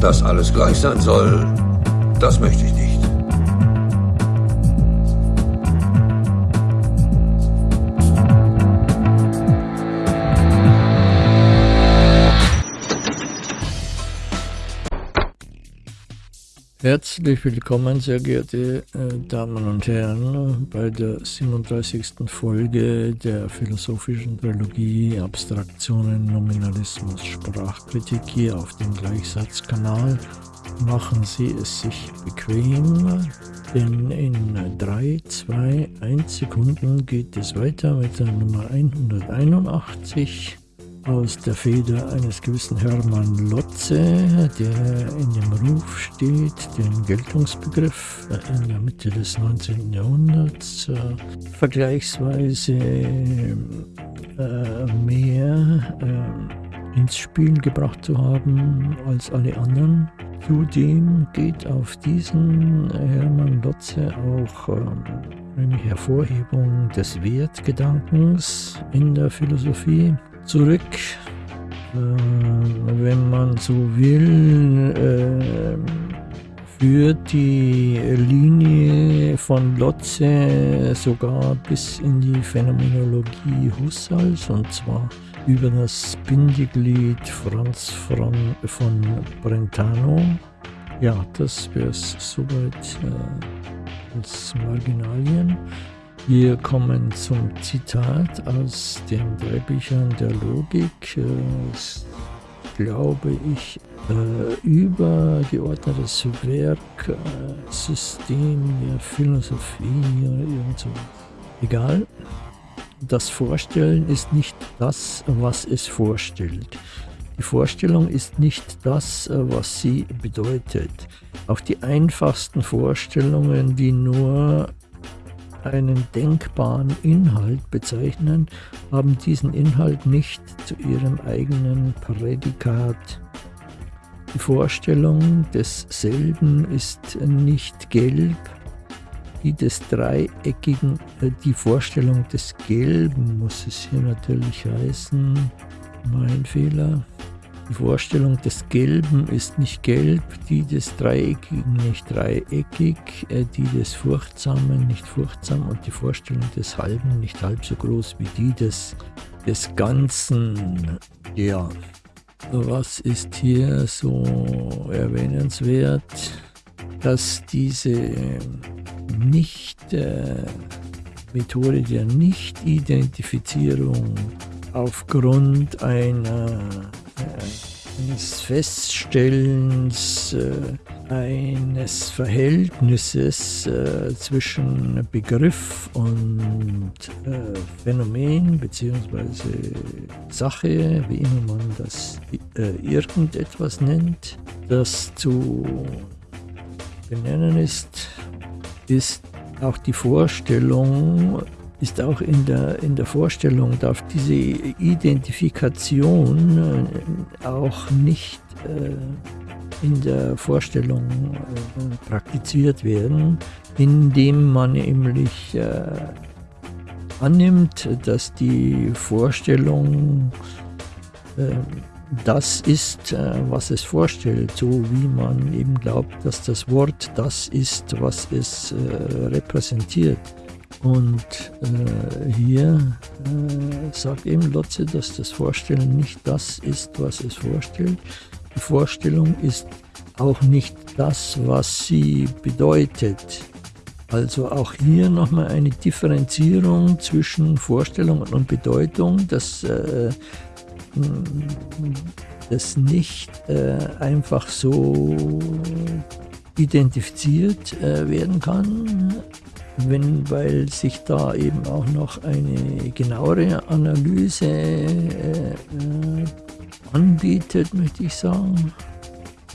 Dass alles gleich sein soll, das möchte ich nicht. Herzlich willkommen, sehr geehrte äh, Damen und Herren, bei der 37. Folge der philosophischen Trilogie Abstraktionen, Nominalismus, Sprachkritik hier auf dem Gleichsatzkanal. Machen Sie es sich bequem, denn in 3, 2, 1 Sekunden geht es weiter mit der Nummer 181 aus der Feder eines gewissen Hermann Lotze, der in dem Ruf steht, den Geltungsbegriff in der Mitte des 19. Jahrhunderts äh, vergleichsweise äh, mehr äh, ins Spiel gebracht zu haben als alle anderen. Zudem geht auf diesen Hermann Lotze auch ähm, eine Hervorhebung des Wertgedankens in der Philosophie zurück. Äh, wenn man so will, äh, führt die Linie von Lotze sogar bis in die Phänomenologie Husserls und zwar über das Bindeglied Franz von, von Brentano. Ja, das wäre es soweit äh, als Marginalien. Wir kommen zum Zitat aus den drei Büchern der Logik. Das glaube ich, äh, übergeordnetes Werk, äh, System der Philosophie oder irgend so. Egal. Das Vorstellen ist nicht das, was es vorstellt. Die Vorstellung ist nicht das, was sie bedeutet. Auch die einfachsten Vorstellungen, die nur einen denkbaren Inhalt bezeichnen, haben diesen Inhalt nicht zu ihrem eigenen Prädikat. Die Vorstellung desselben ist nicht gelb, die des dreieckigen, äh, die Vorstellung des Gelben muss es hier natürlich heißen, mein Fehler. Die Vorstellung des Gelben ist nicht gelb, die des Dreieckigen nicht dreieckig, äh, die des Furchtsamen nicht furchtsam und die Vorstellung des Halben nicht halb so groß wie die des, des Ganzen. Ja, was ist hier so erwähnenswert, dass diese nicht äh, Methode der Nicht-Identifizierung aufgrund einer eines Feststellens äh, eines Verhältnisses äh, zwischen Begriff und äh, Phänomen bzw. Sache, wie immer man das äh, irgendetwas nennt, das zu benennen ist, ist auch die Vorstellung ist auch in der, in der Vorstellung, darf diese Identifikation äh, auch nicht äh, in der Vorstellung äh, praktiziert werden, indem man nämlich annimmt, dass die Vorstellung das ist, was es vorstellt, so wie man eben glaubt, dass das Wort das ist, was es repräsentiert. Und äh, hier äh, sagt eben Lotze, dass das Vorstellen nicht das ist, was es vorstellt. Die Vorstellung ist auch nicht das, was sie bedeutet. Also auch hier nochmal eine Differenzierung zwischen Vorstellung und Bedeutung, dass äh, das nicht äh, einfach so identifiziert äh, werden kann, wenn, weil sich da eben auch noch eine genauere Analyse äh, äh, anbietet, möchte ich sagen.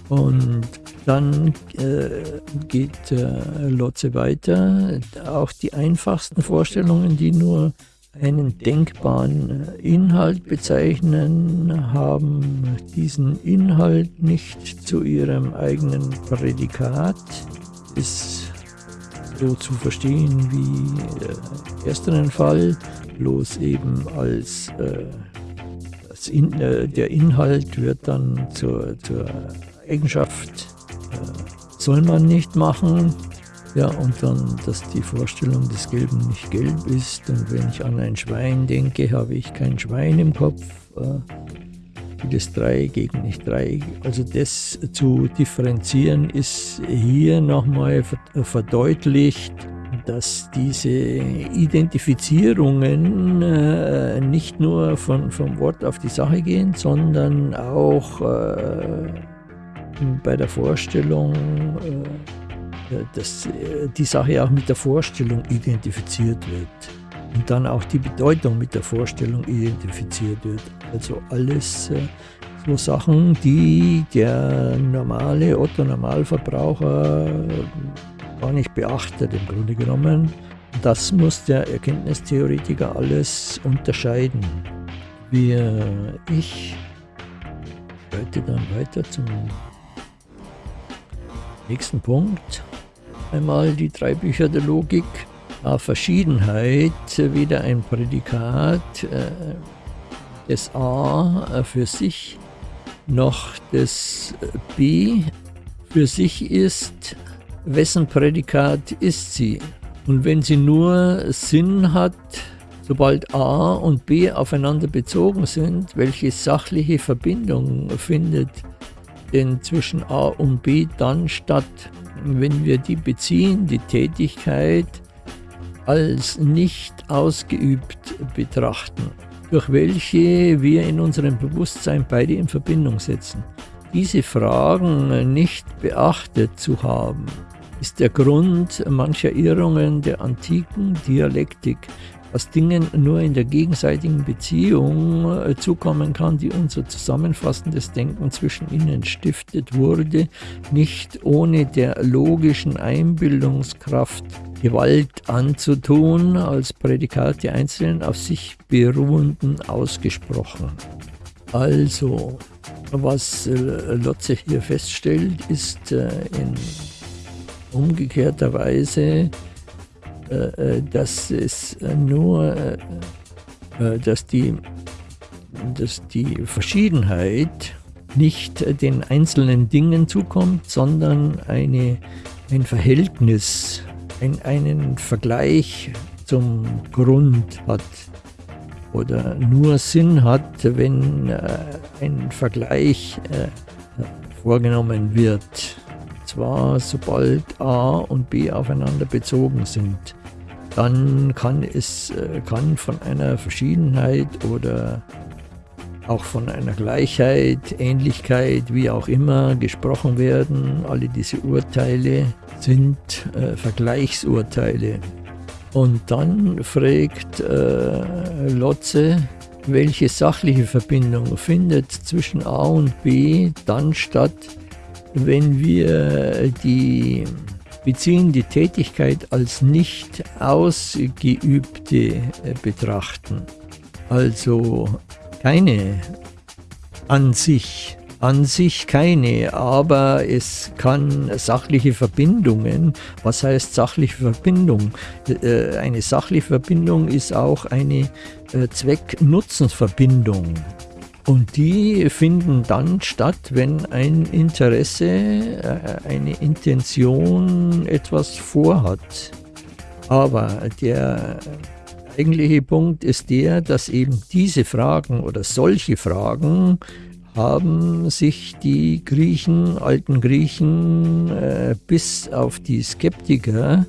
Und dann äh, geht äh, Lotze weiter. Auch die einfachsten Vorstellungen, die nur einen denkbaren Inhalt bezeichnen, haben diesen Inhalt nicht zu ihrem eigenen Prädikat. Ist so zu verstehen wie äh, ersteren Fall, bloß eben als äh, in, äh, der Inhalt wird dann zur, zur Eigenschaft äh, soll man nicht machen. Ja, und dann, dass die Vorstellung des Gelben nicht gelb ist. Und wenn ich an ein Schwein denke, habe ich kein Schwein im Kopf. Äh, das Dreieck nicht Dreieck. Also das zu differenzieren ist hier nochmal verdeutlicht, dass diese Identifizierungen äh, nicht nur von, vom Wort auf die Sache gehen, sondern auch äh, bei der Vorstellung, äh, dass äh, die Sache auch mit der Vorstellung identifiziert wird und dann auch die Bedeutung mit der Vorstellung identifiziert wird. Also alles äh, so Sachen, die der normale Otto-Normalverbraucher gar nicht beachtet im Grunde genommen. Das muss der Erkenntnistheoretiker alles unterscheiden. Wir, ich schreite dann weiter zum nächsten Punkt. Einmal die drei Bücher der Logik. Verschiedenheit weder ein Prädikat äh, des A für sich noch des B für sich ist, wessen Prädikat ist sie. Und wenn sie nur Sinn hat, sobald A und B aufeinander bezogen sind, welche sachliche Verbindung findet denn zwischen A und B dann statt, wenn wir die beziehen, die Tätigkeit, als nicht ausgeübt betrachten, durch welche wir in unserem Bewusstsein beide in Verbindung setzen. Diese Fragen nicht beachtet zu haben, ist der Grund mancher Irrungen der antiken Dialektik, was Dingen nur in der gegenseitigen Beziehung äh, zukommen kann, die unser zusammenfassendes Denken zwischen ihnen stiftet, wurde nicht ohne der logischen Einbildungskraft Gewalt anzutun, als Prädikat der einzelnen auf sich beruhenden ausgesprochen. Also, was äh, Lotze hier feststellt, ist äh, in umgekehrter Weise, dass es nur, dass die, dass die Verschiedenheit nicht den einzelnen Dingen zukommt, sondern eine, ein Verhältnis, ein, einen Vergleich zum Grund hat oder nur Sinn hat, wenn äh, ein Vergleich äh, vorgenommen wird zwar sobald A und B aufeinander bezogen sind, dann kann es äh, kann von einer Verschiedenheit oder auch von einer Gleichheit, Ähnlichkeit, wie auch immer gesprochen werden. Alle diese Urteile sind äh, Vergleichsurteile. Und dann fragt äh, Lotze, welche sachliche Verbindung findet zwischen A und B dann statt, wenn wir die beziehen die Tätigkeit als nicht ausgeübte äh, betrachten, also keine an sich, an sich keine, aber es kann sachliche Verbindungen, was heißt sachliche Verbindung? Äh, eine sachliche Verbindung ist auch eine äh, Zweck-Nutzens-Verbindung. Und die finden dann statt, wenn ein Interesse, äh, eine Intention etwas vorhat. Aber der eigentliche Punkt ist der, dass eben diese Fragen oder solche Fragen haben sich die Griechen, alten Griechen, äh, bis auf die Skeptiker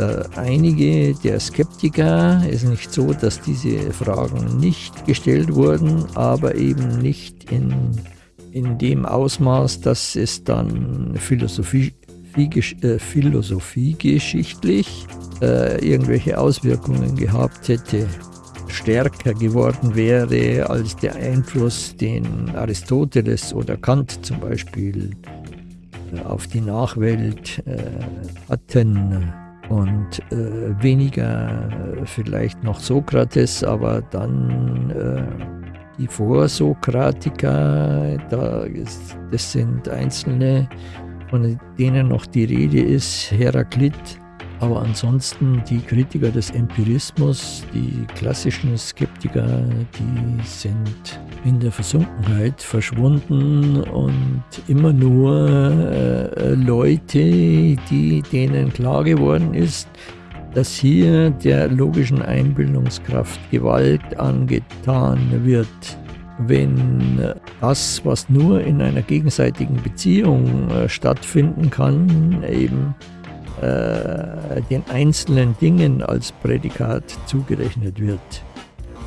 da einige der Skeptiker ist nicht so, dass diese Fragen nicht gestellt wurden, aber eben nicht in, in dem Ausmaß, dass es dann Philosophie, äh, philosophiegeschichtlich äh, irgendwelche Auswirkungen gehabt hätte, stärker geworden wäre als der Einfluss, den Aristoteles oder Kant zum Beispiel äh, auf die Nachwelt äh, hatten und äh, weniger äh, vielleicht noch Sokrates, aber dann äh, die Vorsokratiker, da ist, das sind einzelne, von denen noch die Rede ist, Heraklit Aber ansonsten die Kritiker des Empirismus, die klassischen Skeptiker, die sind in der Versunkenheit verschwunden und immer nur äh, Leute, die denen klar geworden ist, dass hier der logischen Einbildungskraft Gewalt angetan wird. Wenn das, was nur in einer gegenseitigen Beziehung äh, stattfinden kann, eben äh, den einzelnen Dingen als Prädikat zugerechnet wird.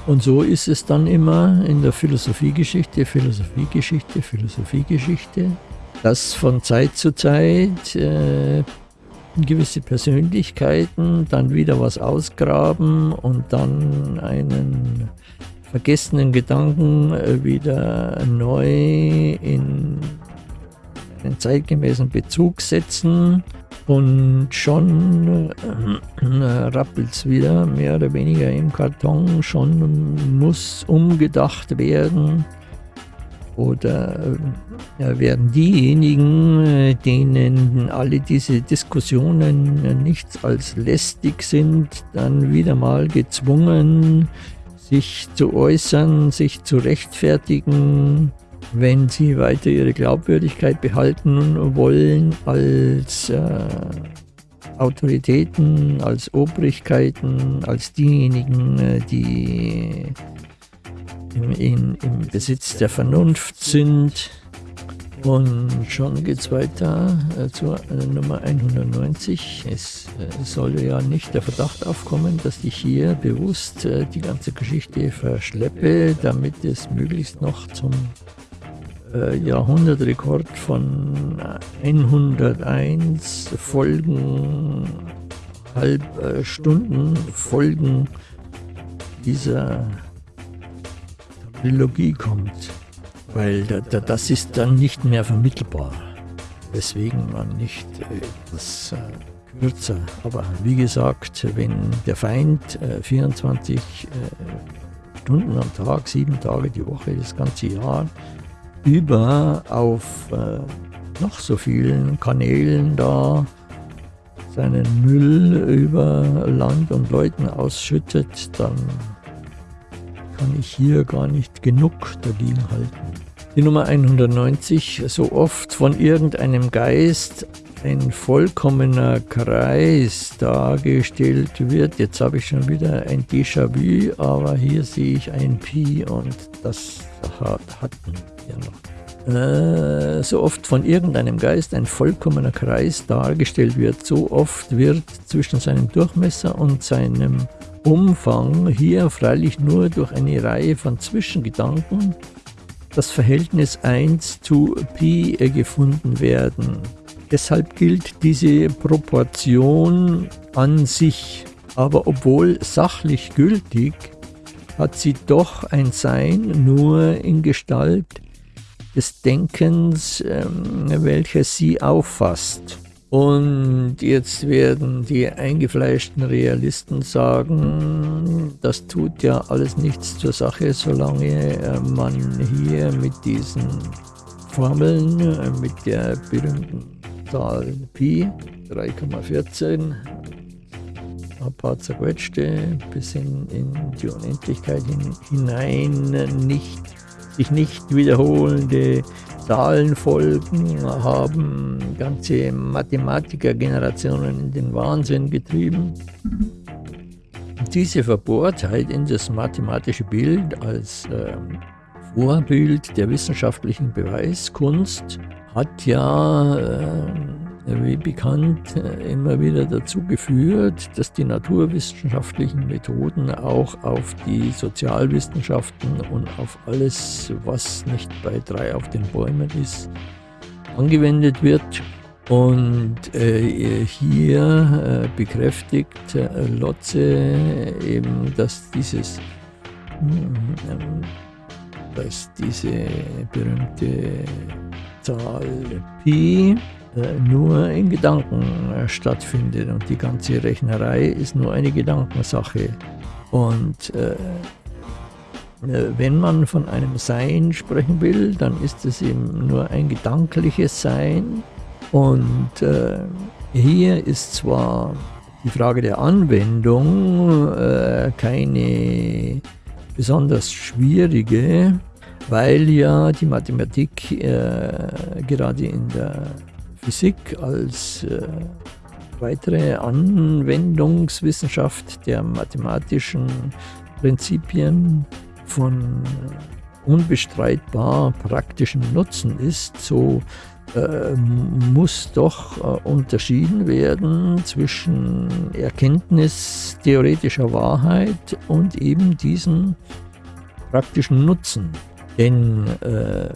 Und so ist es dann immer in der Philosophiegeschichte, Philosophiegeschichte, Philosophiegeschichte, dass von Zeit zu Zeit äh, gewisse Persönlichkeiten dann wieder was ausgraben und dann einen vergessenen Gedanken äh, wieder neu in einen zeitgemäßen Bezug setzen und schon äh, rappelt es wieder mehr oder weniger im Karton, schon muss umgedacht werden. Oder äh, werden diejenigen, äh, denen alle diese Diskussionen nichts als lästig sind, dann wieder mal gezwungen, sich zu äußern, sich zu rechtfertigen, wenn sie weiter ihre Glaubwürdigkeit behalten wollen als äh, Autoritäten, als Obrigkeiten, als diejenigen, äh, die im, in, im Besitz der Vernunft sind und schon geht es weiter äh, zur äh, Nummer 190. Es äh, soll ja nicht der Verdacht aufkommen, dass ich hier bewusst äh, die ganze Geschichte verschleppe, damit es möglichst noch zum äh, Jahrhundertrekord von 101 Folgen, halb äh, Stunden Folgen dieser Trilogie kommt. Weil da, da, das ist dann nicht mehr vermittelbar, weswegen man nicht etwas äh, kürzer, aber wie gesagt, wenn der Feind äh, 24 äh, Stunden am Tag, sieben Tage die Woche, das ganze Jahr über auf äh, noch so vielen Kanälen da seinen Müll über Land und Leuten ausschüttet, dann kann ich hier gar nicht genug dagegen halten. Die Nummer 190, so oft von irgendeinem Geist ein vollkommener Kreis dargestellt wird. Jetzt habe ich schon wieder ein Déjà-vu, aber hier sehe ich ein Pi und das hatten wir noch. Äh, so oft von irgendeinem Geist ein vollkommener Kreis dargestellt wird, so oft wird zwischen seinem Durchmesser und seinem Umfang hier freilich nur durch eine Reihe von Zwischengedanken das Verhältnis 1 zu Pi gefunden werden. Deshalb gilt diese Proportion an sich, aber obwohl sachlich gültig, hat sie doch ein Sein nur in Gestalt des Denkens, ähm, welches sie auffasst. Und jetzt werden die eingefleischten Realisten sagen, das tut ja alles nichts zur Sache, solange äh, man hier mit diesen Formeln, äh, mit der berühmten Zahl Pi, 3,14, ein paar zerquetschte bis in, in die Unendlichkeit hin, hinein nicht, sich nicht wiederholende Zahlenfolgen haben ganze Mathematikergenerationen in den Wahnsinn getrieben. Diese Verbohrtheit in das mathematische Bild als äh, Vorbild der wissenschaftlichen Beweiskunst hat ja äh, wie bekannt, äh, immer wieder dazu geführt, dass die naturwissenschaftlichen Methoden auch auf die Sozialwissenschaften und auf alles, was nicht bei drei auf den Bäumen ist, angewendet wird. Und äh, hier äh, bekräftigt äh, Lotze eben, dass dieses, dass diese berühmte Zahl Pi nur in Gedanken äh, stattfindet und die ganze Rechnerei ist nur eine Gedankensache. Und äh, äh, wenn man von einem Sein sprechen will, dann ist es eben nur ein gedankliches Sein. Und äh, hier ist zwar die Frage der Anwendung äh, keine besonders schwierige, weil ja die Mathematik äh, gerade in der Physik als äh, weitere Anwendungswissenschaft der mathematischen Prinzipien von unbestreitbar praktischen Nutzen ist, so äh, muss doch äh, unterschieden werden zwischen Erkenntnis theoretischer Wahrheit und eben diesem praktischen Nutzen. Denn äh,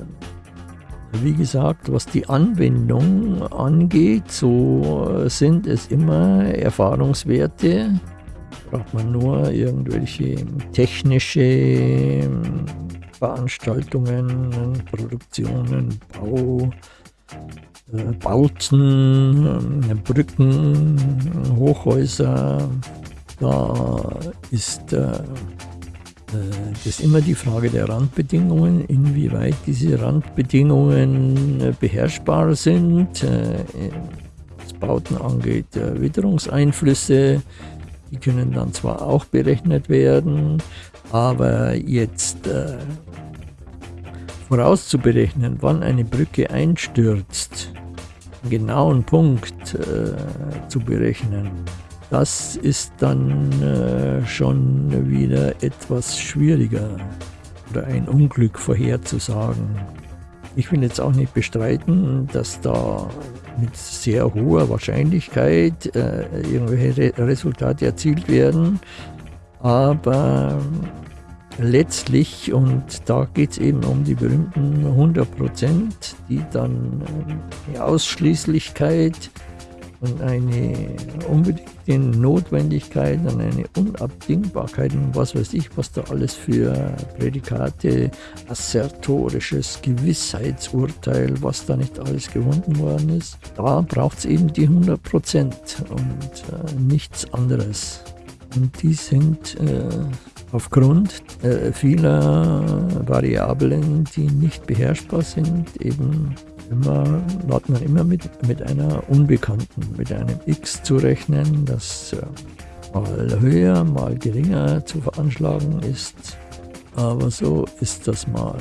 wie gesagt, was die Anwendung angeht, so sind es immer Erfahrungswerte. Braucht man nur irgendwelche technische ähm, Veranstaltungen, Produktionen, Bau, äh, Bauten, äh, Brücken, Hochhäuser. Da ist äh, das ist immer die Frage der Randbedingungen, inwieweit diese Randbedingungen äh, beherrschbar sind. Äh, was Bauten angeht, Witterungseinflüsse, die können dann zwar auch berechnet werden, aber jetzt vorauszuberechnen, wann eine Brücke einstürzt, einen genauen Punkt zu berechnen, das ist dann äh, schon wieder etwas schwieriger oder ein Unglück vorherzusagen. Ich will jetzt auch nicht bestreiten, dass da mit sehr hoher Wahrscheinlichkeit äh, irgendwelche Re Resultate erzielt werden, aber letztlich, und da geht es eben um die berühmten 100% die dann äh, die Ausschließlichkeit und eine unbedingte Notwendigkeit und eine Unabdingbarkeit und was weiß ich, was da alles für Prädikate, assertorisches Gewissheitsurteil, was da nicht alles gewunden worden ist. Da braucht es eben die 100 Prozent und äh, nichts anderes. Und die sind äh, aufgrund äh, vieler Variablen, die nicht beherrschbar sind, eben immer, hat man immer mit, mit einer Unbekannten, mit einem X zu rechnen, das äh, mal höher, mal geringer zu veranschlagen ist. Aber so ist das mal,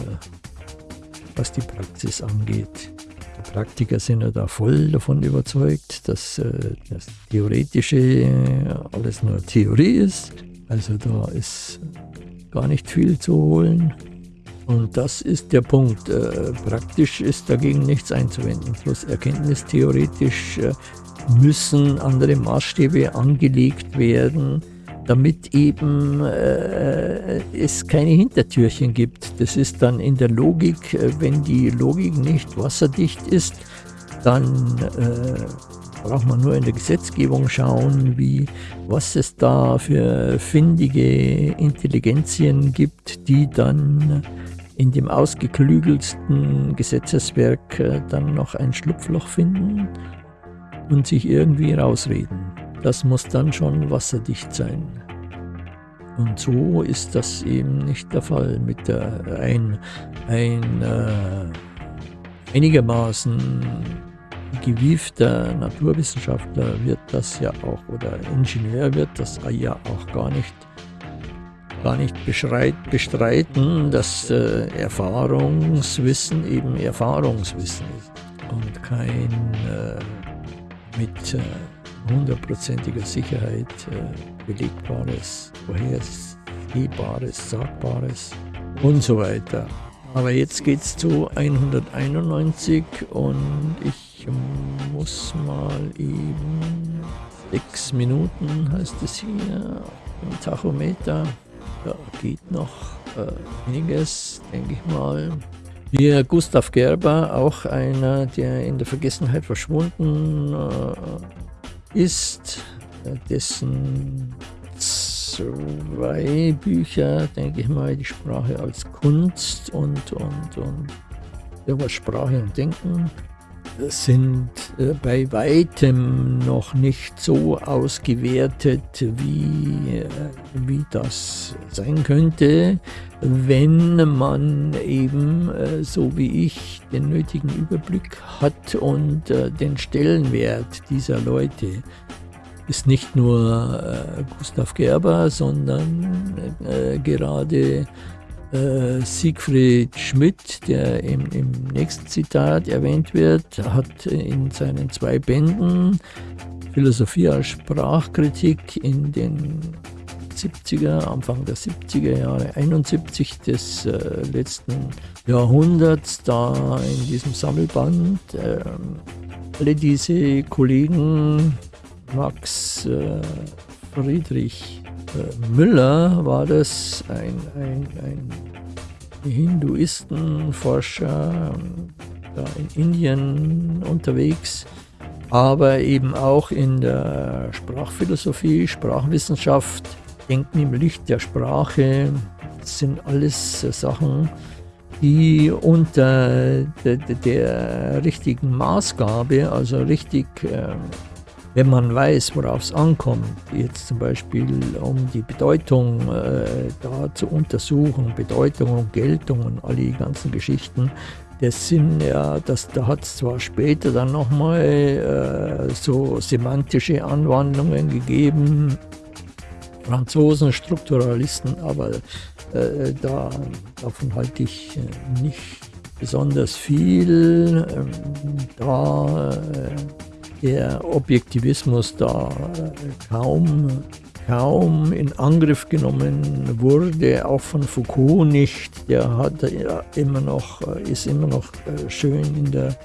was die Praxis angeht. Die Praktiker sind ja da voll davon überzeugt, dass äh, das Theoretische alles nur Theorie ist. Also da ist gar nicht viel zu holen. Und das ist der Punkt. Äh, praktisch ist dagegen nichts einzuwenden. Bloß erkenntnistheoretisch äh, müssen andere Maßstäbe angelegt werden, damit eben äh, es keine Hintertürchen gibt. Das ist dann in der Logik, äh, wenn die Logik nicht wasserdicht ist, dann äh, braucht man nur in der Gesetzgebung schauen, wie, was es da für findige Intelligenzien gibt, die dann in dem ausgeklügelsten Gesetzeswerk äh, dann noch ein Schlupfloch finden und sich irgendwie rausreden. Das muss dann schon wasserdicht sein. Und so ist das eben nicht der Fall. Mit der, ein ein äh, einigermaßen gewiefter Naturwissenschaftler wird das ja auch, oder Ingenieur wird das ja auch gar nicht gar nicht bestreiten, dass äh, Erfahrungswissen eben Erfahrungswissen ist und kein äh, mit hundertprozentiger Sicherheit äh, belegbares, vorhersehbares, sagbares und so weiter. Aber jetzt geht es zu 191 und ich muss mal eben sechs Minuten heißt es hier im Tachometer da geht noch äh, einiges, denke ich mal. Hier Gustav Gerber, auch einer, der in der Vergessenheit verschwunden äh, ist, dessen zwei Bücher, denke ich mal, die Sprache als Kunst und, und, und irgendwas Sprache und Denken sind äh, bei weitem noch nicht so ausgewertet, wie, äh, wie das sein könnte, wenn man eben äh, so wie ich den nötigen Überblick hat und den Stellenwert dieser Leute. Ist nicht nur Gustav Gerber, sondern gerade äh, Siegfried Schmidt, der im, im, nächsten Zitat erwähnt wird, hat in seinen zwei Bänden Philosophie als Sprachkritik in den 70er, Anfang der 70er Jahre, 71 des äh, letzten Jahrhunderts, da in diesem Sammelband. Äh, alle diese Kollegen, Max äh, Friedrich Müller war das, ein, ein, ein Hinduistenforscher, da in Indien unterwegs, aber eben auch in der Sprachphilosophie, Sprachwissenschaft, Denken im Licht der Sprache, das sind alles Sachen, die unter der, der richtigen Maßgabe, also richtig, ähm, wenn man weiß, worauf es ankommt, jetzt zum Beispiel um die Bedeutung äh, da zu untersuchen, Bedeutung und Geltung und all die ganzen Geschichten, das sind ja, das, da hat es zwar später dann nochmal äh, so semantische Anwandlungen gegeben, Franzosen, Strukturalisten, aber äh, da, davon halte ich äh, nicht besonders viel, ähm, da äh, der Objektivismus da kaum, kaum in Angriff genommen wurde, auch von Foucault nicht. Der hat ja immer noch, ist immer noch äh, schön in der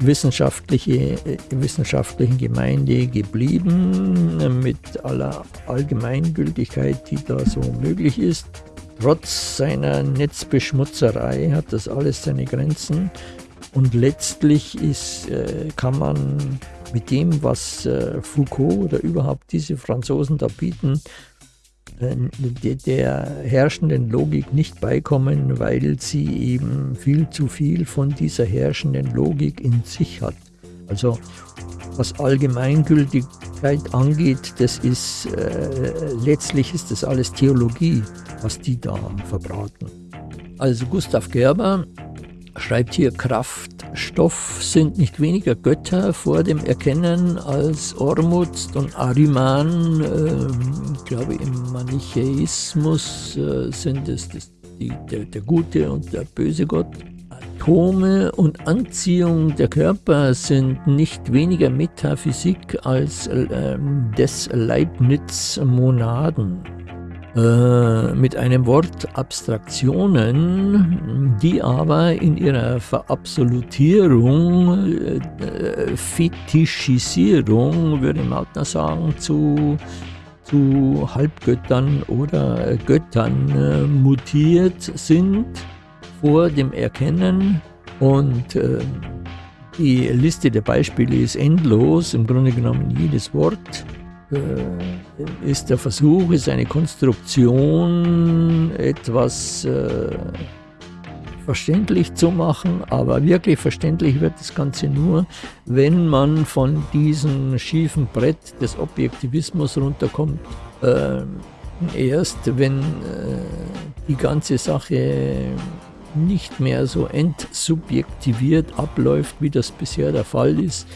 wissenschaftliche, äh, wissenschaftlichen Gemeinde geblieben, mit aller Allgemeingültigkeit, die da so möglich ist. Trotz seiner Netzbeschmutzerei hat das alles seine Grenzen und letztlich ist, äh, kann man mit dem, was äh, Foucault oder überhaupt diese Franzosen da bieten, der herrschenden Logik nicht beikommen, weil sie eben viel zu viel von dieser herrschenden Logik in sich hat. Also was Allgemeingültigkeit angeht, das ist äh, letztlich ist das alles Theologie, was die da verbraten. Also Gustav Gerber schreibt hier Kraft, Stoff sind nicht weniger Götter vor dem Erkennen als Ormuzd und Ariman. Äh, ich glaube, im Manichäismus äh, sind es das, die, der, der gute und der böse Gott. Atome und Anziehung der Körper sind nicht weniger Metaphysik als äh, des Leibniz-Monaden. Äh, mit einem Wort Abstraktionen, die aber in ihrer Verabsolutierung, äh, Fetischisierung, würde Mautner sagen, zu, zu Halbgöttern oder Göttern äh, mutiert sind vor dem Erkennen. Und äh, die Liste der Beispiele ist endlos, im Grunde genommen jedes Wort äh, ist der Versuch, ist eine Konstruktion, etwas äh, verständlich zu machen, aber wirklich verständlich wird das Ganze nur, wenn man von diesem schiefen Brett des Objektivismus runterkommt. Äh, erst wenn äh, die ganze Sache nicht mehr so entsubjektiviert abläuft, wie das bisher der Fall ist,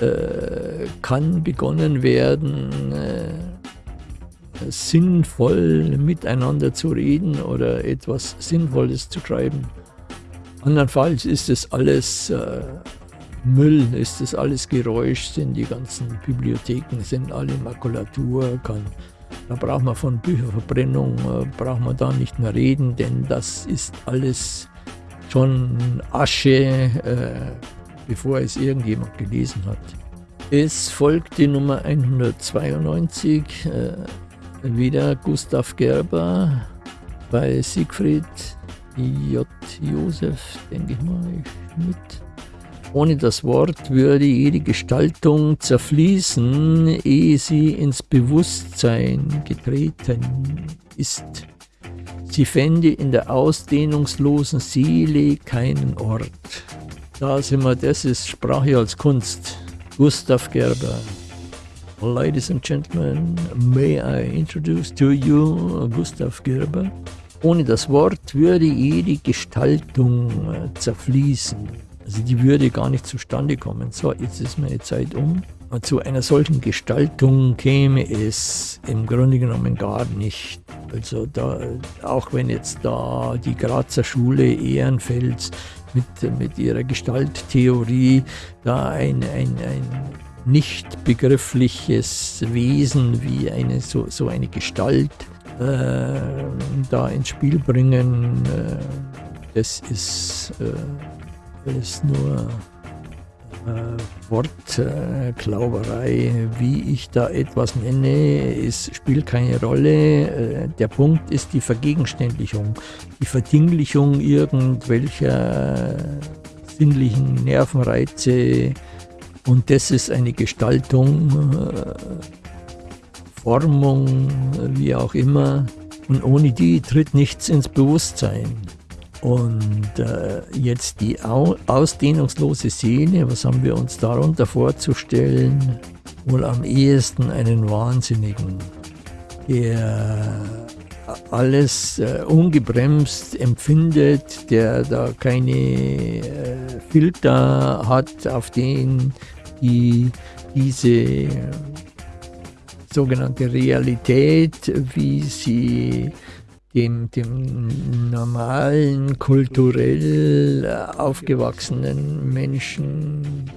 äh, kann begonnen werden, äh, sinnvoll miteinander zu reden oder etwas Sinnvolles zu treiben. Andernfalls ist es alles äh, Müll, ist es alles Geräusch, sind die ganzen Bibliotheken, sind alle Makulatur, kann, da braucht man von Bücherverbrennung, äh, braucht man da nicht mehr reden, denn das ist alles schon Asche, äh, bevor es irgendjemand gelesen hat. Es folgt die Nummer 192, äh, wieder Gustav Gerber bei Siegfried J. Josef, denke ich mal, mit. Ohne das Wort würde jede Gestaltung zerfließen, ehe sie ins Bewusstsein getreten ist. Sie fände in der ausdehnungslosen Seele keinen Ort. Da sind wir, das ist Sprache als Kunst. Gustav Gerber. Ladies and gentlemen, may I introduce to you Gustav Gerber? Ohne das Wort würde jede Gestaltung äh, zerfließen. Also die würde gar nicht zustande kommen. So, jetzt ist meine Zeit um. zu einer solchen Gestaltung käme es im Grunde genommen gar nicht. Also da, auch wenn jetzt da die Grazer Schule Ehrenfels mit, mit ihrer Gestalttheorie da ein, ein, ein nicht begriffliches Wesen wie eine, so, so eine Gestalt äh, da ins Spiel bringen, äh, das ist, äh, ist nur äh, Wortklauberei. Wie ich da etwas nenne, es spielt keine Rolle. Äh, der Punkt ist die Vergegenständlichung, die Verdinglichung irgendwelcher sinnlichen Nervenreize. Und das ist eine Gestaltung, äh, Formung, wie auch immer. Und ohne die tritt nichts ins Bewusstsein. Und äh, jetzt die Au ausdehnungslose Seele, was haben wir uns darunter vorzustellen? Wohl am ehesten einen Wahnsinnigen, der alles äh, ungebremst empfindet, der da keine äh, Filter hat, auf denen die, diese sogenannte Realität, wie sie dem, dem normalen, kulturell äh, aufgewachsenen Menschen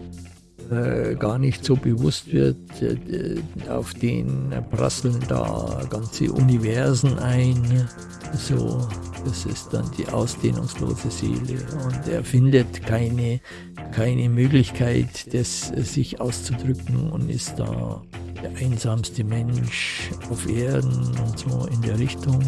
äh, gar nicht so bewusst wird. Äh, auf den prasseln da ganze Universen ein. So, das ist dann die ausdehnungslose Seele. Und er findet keine, keine Möglichkeit, das sich auszudrücken und ist da der einsamste Mensch auf Erden und so in der Richtung.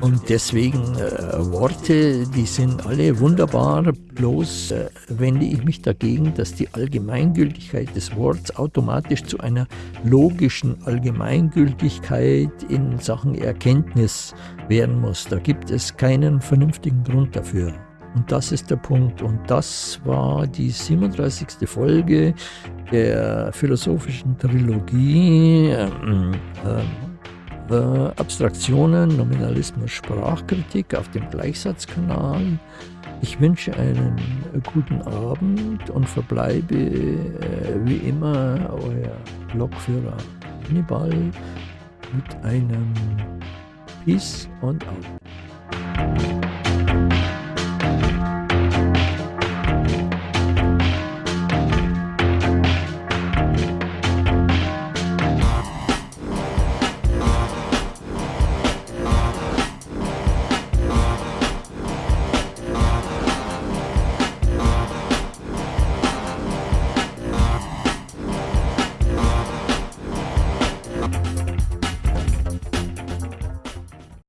Und deswegen äh, Worte, die sind alle wunderbar, bloß äh, wende ich mich dagegen, dass die Allgemeingültigkeit des Wortes automatisch zu einer logischen Allgemeingültigkeit in Sachen Erkenntnis werden muss. Da gibt es keinen vernünftigen Grund dafür. Und das ist der Punkt. Und das war die 37. Folge der philosophischen Trilogie. Äh, äh, Abstraktionen, Nominalismus, Sprachkritik auf dem Gleichsatzkanal. Ich wünsche einen guten Abend und verbleibe äh, wie immer euer Blogführer Hannibal mit einem Peace und Out.